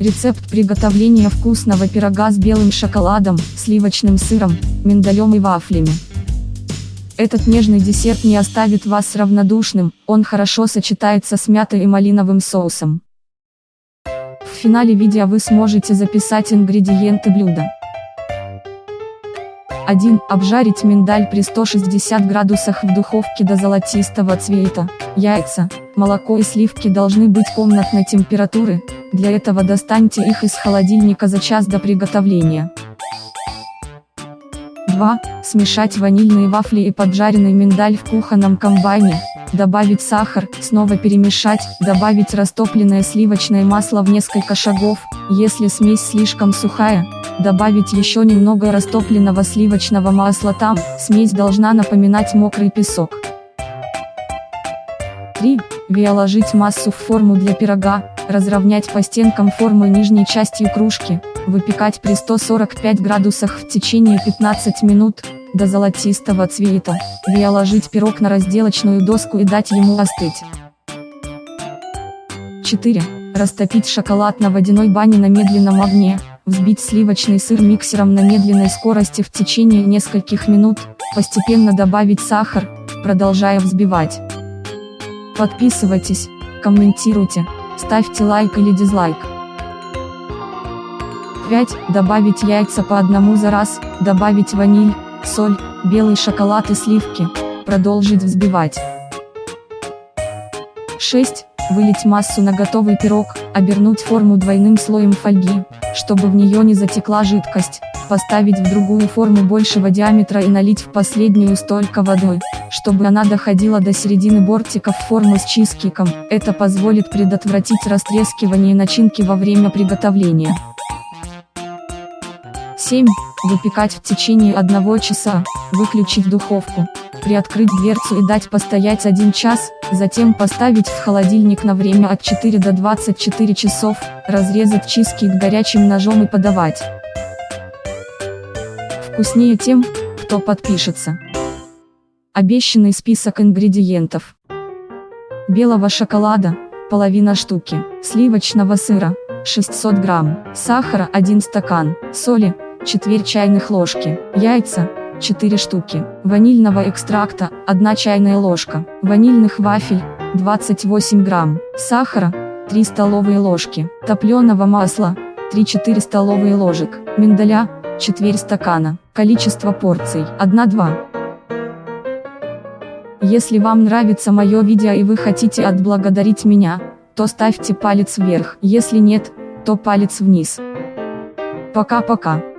Рецепт приготовления вкусного пирога с белым шоколадом, сливочным сыром, миндалем и вафлями. Этот нежный десерт не оставит вас равнодушным, он хорошо сочетается с мятой и малиновым соусом. В финале видео вы сможете записать ингредиенты блюда. 1. Обжарить миндаль при 160 градусах в духовке до золотистого цвета. Яйца, молоко и сливки должны быть комнатной температуры, для этого достаньте их из холодильника за час до приготовления. 2. Смешать ванильные вафли и поджаренный миндаль в кухонном комбайне, добавить сахар, снова перемешать, добавить растопленное сливочное масло в несколько шагов, если смесь слишком сухая, добавить еще немного растопленного сливочного масла там, смесь должна напоминать мокрый песок. 3. Виоложить массу в форму для пирога, разровнять по стенкам формы нижней частью кружки, выпекать при 145 градусах в течение 15 минут, до золотистого цвета, виоложить пирог на разделочную доску и дать ему остыть. 4. Растопить шоколад на водяной бане на медленном огне, взбить сливочный сыр миксером на медленной скорости в течение нескольких минут, постепенно добавить сахар, продолжая взбивать. Подписывайтесь, комментируйте, ставьте лайк или дизлайк. 5. Добавить яйца по одному за раз, добавить ваниль, соль, белый шоколад и сливки, продолжить взбивать. 6. Вылить массу на готовый пирог, обернуть форму двойным слоем фольги, чтобы в нее не затекла жидкость, поставить в другую форму большего диаметра и налить в последнюю столько водой, чтобы она доходила до середины бортиков формы с чизкиком, это позволит предотвратить растрескивание начинки во время приготовления. 7. Выпекать в течение одного часа, выключить духовку, приоткрыть дверцу и дать постоять 1 час, затем поставить в холодильник на время от 4 до 24 часов, разрезать чизкейк горячим ножом и подавать. Вкуснее тем, кто подпишется. Обещанный список ингредиентов. Белого шоколада, половина штуки, сливочного сыра, 600 грамм, сахара 1 стакан, соли, четверть чайных ложки, яйца, 4 штуки, ванильного экстракта, 1 чайная ложка, ванильных вафель, 28 грамм, сахара, 3 столовые ложки, топленого масла, 3-4 столовые ложек, миндаля, четверть стакана, количество порций, 1-2. Если вам нравится мое видео и вы хотите отблагодарить меня, то ставьте палец вверх, если нет, то палец вниз. Пока-пока.